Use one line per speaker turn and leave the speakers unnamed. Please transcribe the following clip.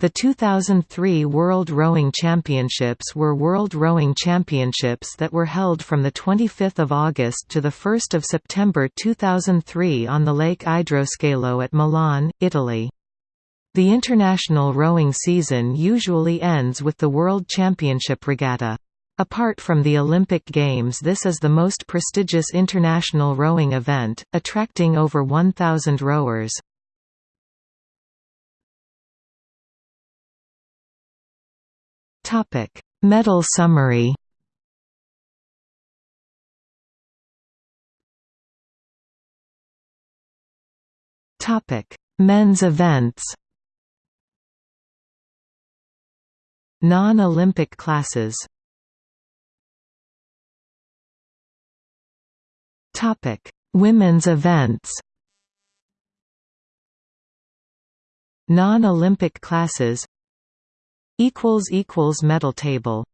The 2003 World Rowing Championships were World Rowing Championships that were held from 25 August to 1 September 2003 on the Lake Idroscalo at Milan, Italy. The international rowing season usually ends with the World Championship Regatta. Apart from the Olympic Games this is the most prestigious international rowing event, attracting over 1,000 rowers. Topic: Medal summary. Topic: Men's events. Non-Olympic classes. Topic: Women's events. Non-Olympic classes equals equals medal table